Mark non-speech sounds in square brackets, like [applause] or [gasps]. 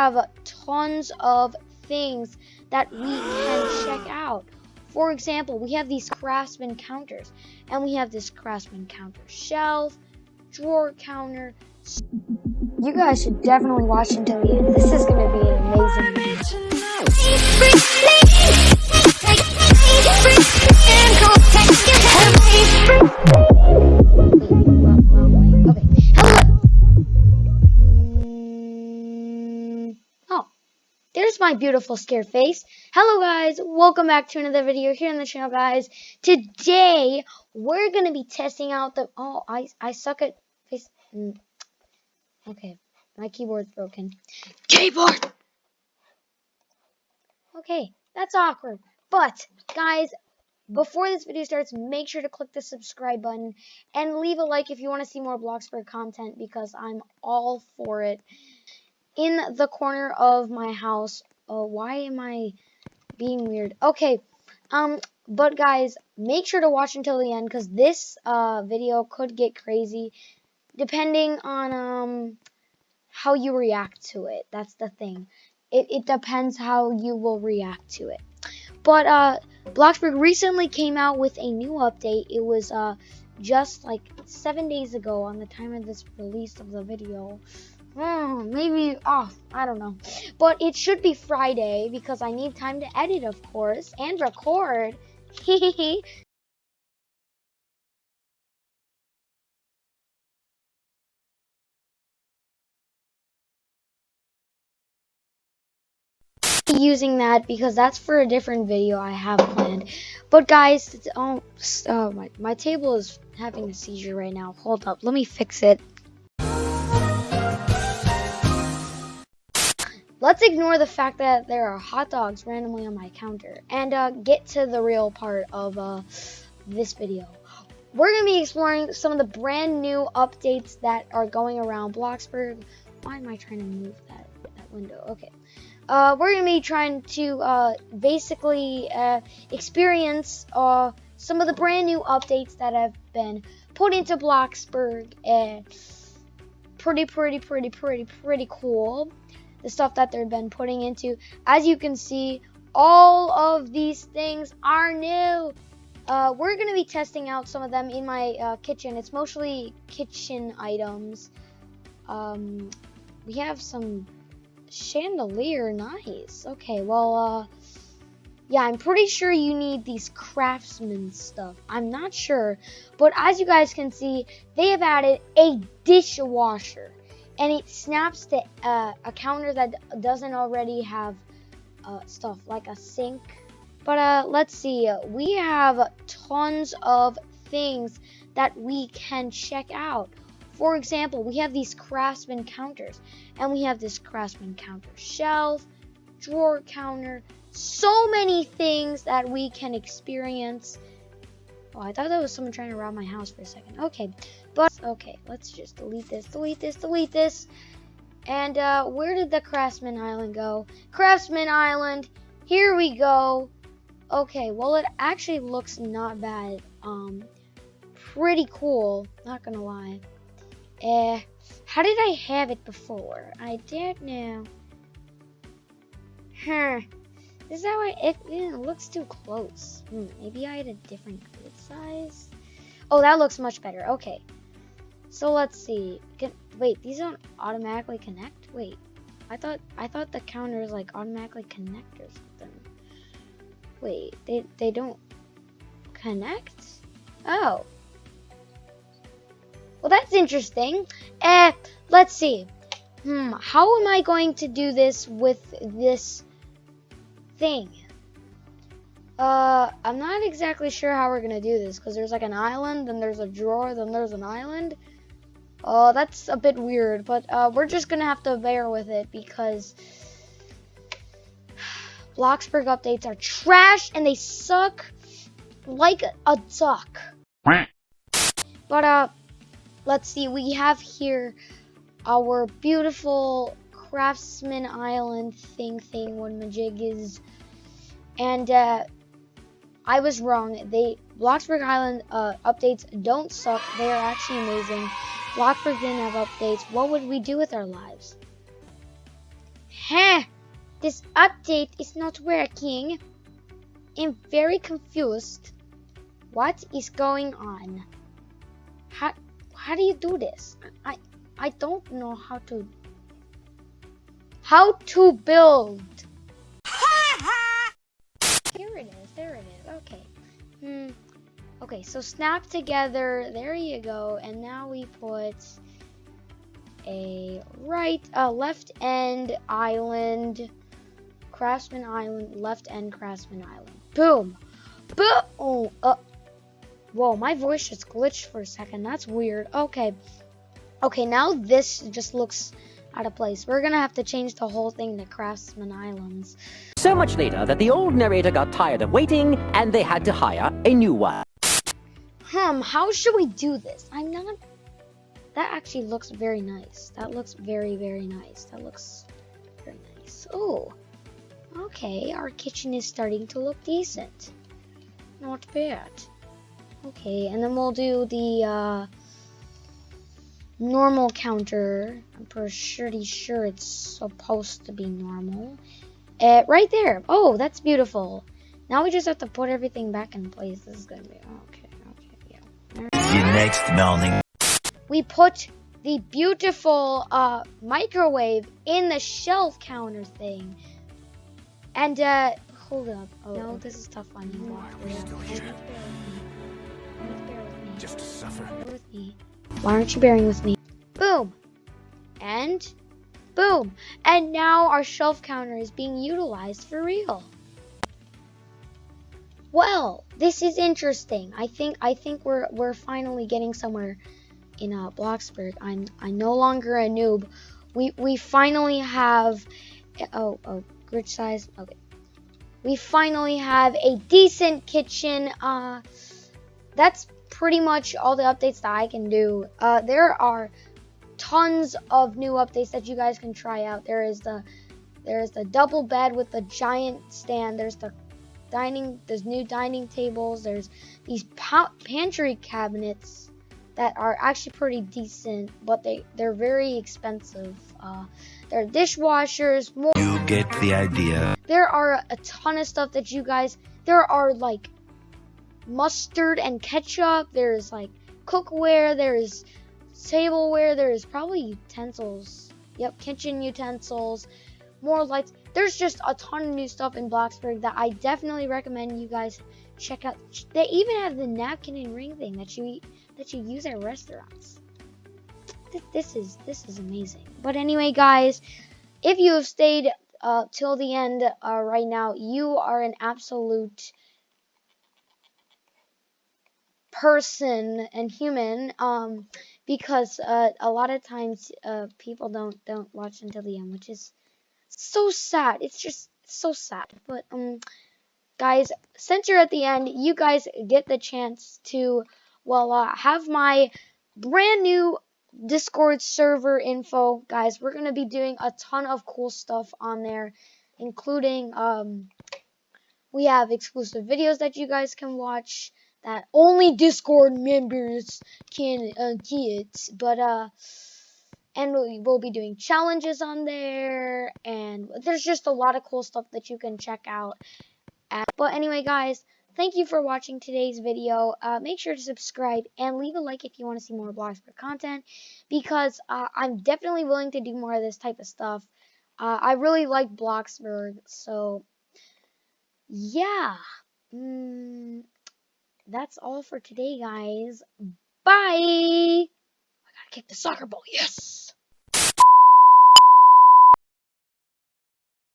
have tons of things that we can check [gasps] out. For example, we have these craftsman counters, and we have this craftsman counter shelf, drawer counter. You guys should definitely watch until the end. This is going to be an amazing video. My beautiful scared face. Hello guys, welcome back to another video here on the channel guys. Today, we're going to be testing out the, oh, I, I suck at face, mm. okay, my keyboard's broken. Keyboard! Okay, that's awkward. But, guys, before this video starts, make sure to click the subscribe button and leave a like if you want to see more Bloxburg content because I'm all for it. In the corner of my house, oh, why am I being weird? Okay, um, but guys, make sure to watch until the end because this uh, video could get crazy depending on um how you react to it. That's the thing. It, it depends how you will react to it. But uh, Bloxburg recently came out with a new update. It was uh, just like seven days ago on the time of this release of the video. Hmm, maybe, oh, I don't know. But it should be Friday because I need time to edit, of course, and record. [laughs] using that because that's for a different video I have planned. But guys, oh, oh my, my table is having a seizure right now. Hold up, let me fix it. Let's ignore the fact that there are hot dogs randomly on my counter and uh, get to the real part of uh, this video. We're going to be exploring some of the brand new updates that are going around Bloxburg. Why am I trying to move that, that window? Okay. Uh, we're going to be trying to uh, basically uh, experience uh, some of the brand new updates that have been put into Bloxburg. And pretty, pretty, pretty, pretty, pretty cool. The stuff that they've been putting into. As you can see, all of these things are new. Uh, we're going to be testing out some of them in my uh, kitchen. It's mostly kitchen items. Um, we have some chandelier nice okay well uh yeah i'm pretty sure you need these craftsman stuff. I'm not sure but as you guys can see they have added a dishwasher and it snaps to uh, a counter that doesn't already have uh, stuff like a sink. But uh let's see we have tons of things that we can check out. For example, we have these craftsman counters, and we have this craftsman counter shelf, drawer counter, so many things that we can experience. Oh, I thought that was someone trying to rob my house for a second. Okay, but okay, let's just delete this, delete this, delete this. And uh, where did the Craftsman Island go? Craftsman Island, here we go. Okay, well it actually looks not bad. Um, pretty cool, not gonna lie. Eh, how did I have it before? I don't know. Huh. Is that why it, it looks too close. Hmm, maybe I had a different grid size. Oh, that looks much better. Okay. So let's see. Can, wait, these don't automatically connect? Wait. I thought I thought the counters like automatically connect or something. Wait, they they don't connect? Oh. Well, that's interesting. Eh, let's see. Hmm, how am I going to do this with this thing? Uh, I'm not exactly sure how we're gonna do this because there's like an island, then there's a drawer, then there's an island. Oh, that's a bit weird, but uh, we're just gonna have to bear with it because [sighs] Bloxburg updates are trash and they suck like a duck. But uh, let's see, we have here our beautiful Craftsman Island thing thing when Majig is, and uh, I was wrong. They Bloxburg Island uh, updates don't suck. They are actually amazing. Bloxburg didn't have updates. What would we do with our lives? Heh! This update is not working. I'm very confused. What is going on? How how do you do this? I I don't know how to how to build. [laughs] Here it is. There it is. Okay. Hmm. Okay, so snap together. There you go. And now we put a right, uh, left end island, Craftsman Island, left end Craftsman Island. Boom. Boom. Oh, uh, whoa, my voice just glitched for a second. That's weird. Okay. Okay, now this just looks out of place. We're gonna have to change the whole thing to Craftsman Islands. So much later that the old narrator got tired of waiting and they had to hire a new one. Hmm, how should we do this? I'm not... That actually looks very nice. That looks very, very nice. That looks very nice. Oh, okay. Our kitchen is starting to look decent. Not bad. Okay, and then we'll do the uh, normal counter. I'm pretty sure it's supposed to be normal. Uh, right there. Oh, that's beautiful. Now we just have to put everything back in place. This is gonna be okay. Okay, yeah. The next morning. We put the beautiful uh, microwave in the shelf counter thing. And uh, hold up. Oh, no, this is tough on you. Why are we still here? with me. Bear with me. Just to suffer. Bear with me. Why aren't you bearing with me? Boom. And boom. And now our shelf counter is being utilized for real. Well, this is interesting. I think I think we're we're finally getting somewhere in uh, Bloxburg. I'm I'm no longer a noob. We we finally have oh oh grid size. Okay. We finally have a decent kitchen. Uh that's pretty much all the updates that I can do. Uh, there are tons of new updates that you guys can try out. There is the there is the double bed with the giant stand. There's the dining. There's new dining tables. There's these pa- pantry cabinets that are actually pretty decent, but they they're very expensive. Uh, there are dishwashers. More. You get the idea. There are a ton of stuff that you guys. There are like mustard and ketchup. There's like cookware. There's tableware. There's probably utensils. Yep, kitchen utensils. More lights. There's just a ton of new stuff in Bloxburg that I definitely recommend you guys check out. They even have the napkin and ring thing that you eat, that you use at restaurants. Th- This is this is amazing. But anyway, guys, if you have stayed uh, till the end uh, right now, you are an absolute person and human um because uh, a lot of times uh, people don't don't watch until the end which is so sad. It's just so sad. But um guys since you're at the end you guys get the chance to well uh, have my brand new discord server info. Guys we're gonna be doing a ton of cool stuff on there including um we have exclusive videos that you guys can watch that only Discord members can uh, get. But uh, and we will be doing challenges on there, and there's just a lot of cool stuff that you can check out. At. But anyway, guys, thank you for watching today's video. Uh, make sure to subscribe and leave a like if you want to see more Bloxburg content, because uh, I'm definitely willing to do more of this type of stuff. Uh, I really like Bloxburg, so yeah. Mm, that's all for today, guys. Bye. I gotta kick the soccer ball. Yes.